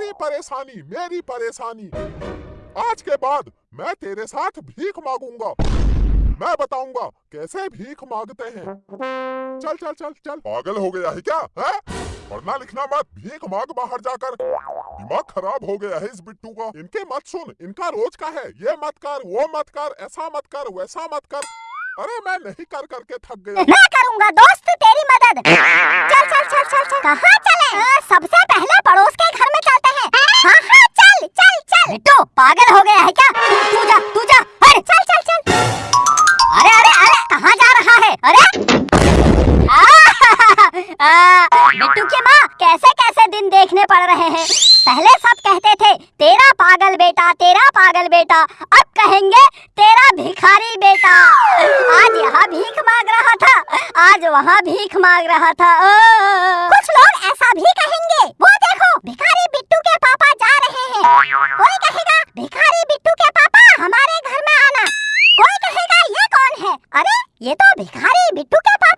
तेरी परेशानी मेरी परेशानी। आज के बाद मैं तेरे साथ भीख मांगूँगा। मैं बताऊँगा कैसे भीख मांगते हैं। चल चल चल चल। पागल हो गया है क्या है? पढ़ना लिखना मत भीख मांग बाहर जाकर। दिमाग खराब हो गया है इस बिट्टू का। इनके मत सुन इनका रोज का है। ये मत कर वो मत कर ऐसा मत कर वैसा मत कर। अरे मैं नहीं कर करके थक गया। मैं करूँगा दोस्त तेरी मदद। चल चल चल चल चल। कहाँ चले आ, सबसे पहले पड़ोस के घर में चलते हैं हाँ हाँ चल चल चल बिट्टू पागल हो गया है क्या? तू जा तू जा। अरे! चल चल चल। अरे अरे अरे! कहाँ जा रहा है? अरे! बिट्टू की माँ कैसे कैसे दिन देखने पड़ रहे हैं? पहले सब कहते थे तेरा पागल बेटा तेरा पागल बेटा। अब कहेंगे तेरा भिखारी बेटा। आज यहाँ भीख मांग रहा था। आज वहाँ भीख मांग रहा था। ओ, कुछ लोग ऐसा भी कहेंगे। वो देखो भिखारी बिट्टू के पापा जा रहे हैं। कोई कहेगा भिखारी बिट्टू के पापा हमारे घर में आना। कोई कहेगा, ये कौन है? अरे, ये तो भिखारी बिट्टू के पापा